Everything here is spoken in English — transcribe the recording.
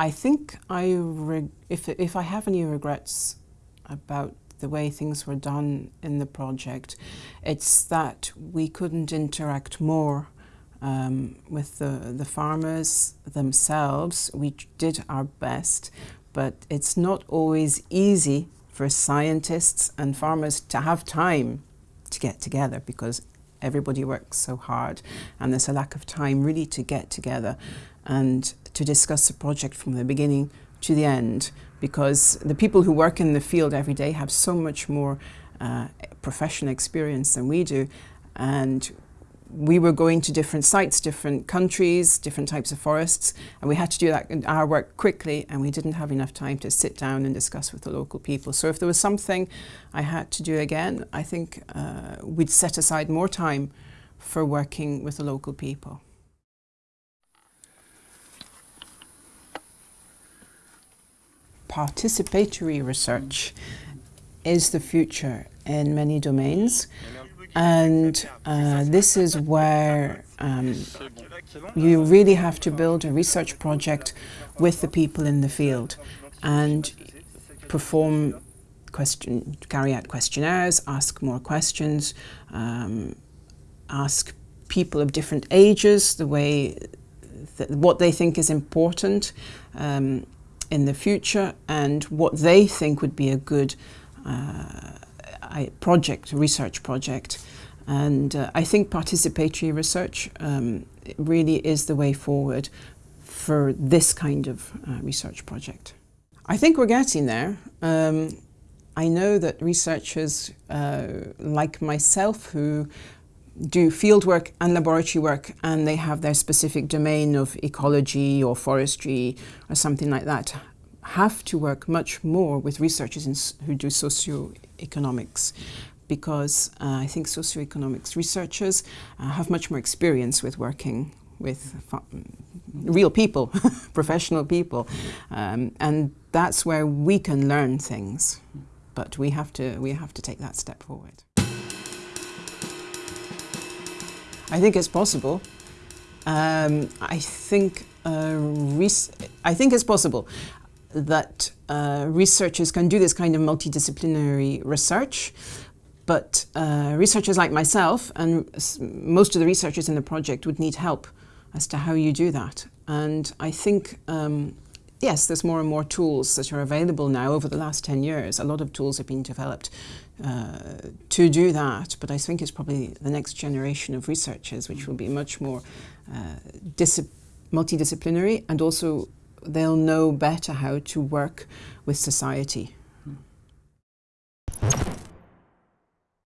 I think I if, if I have any regrets about the way things were done in the project, it's that we couldn't interact more um, with the, the farmers themselves. We did our best, but it's not always easy for scientists and farmers to have time to get together because everybody works so hard and there's a lack of time really to get together and to discuss the project from the beginning to the end because the people who work in the field every day have so much more uh, professional experience than we do and we were going to different sites, different countries, different types of forests, and we had to do that our work quickly, and we didn't have enough time to sit down and discuss with the local people. So if there was something I had to do again, I think uh, we'd set aside more time for working with the local people. Participatory research is the future in many domains. And uh, this is where um, you really have to build a research project with the people in the field and perform question, carry out questionnaires, ask more questions, um, ask people of different ages the way th what they think is important um, in the future and what they think would be a good uh, project, research project. And uh, I think participatory research um, really is the way forward for this kind of uh, research project. I think we're getting there. Um, I know that researchers uh, like myself who do field work and laboratory work and they have their specific domain of ecology or forestry or something like that have to work much more with researchers in, who do socioeconomics because uh, I think socioeconomics researchers uh, have much more experience with working with real people, professional people, um, and that's where we can learn things. But we have to we have to take that step forward. I think it's possible. Um, I think uh, I think it's possible that uh, researchers can do this kind of multidisciplinary research, but uh, researchers like myself and most of the researchers in the project would need help as to how you do that. And I think, um, yes, there's more and more tools that are available now over the last 10 years. A lot of tools have been developed uh, to do that, but I think it's probably the next generation of researchers which will be much more uh, multidisciplinary and also they'll know better how to work with society.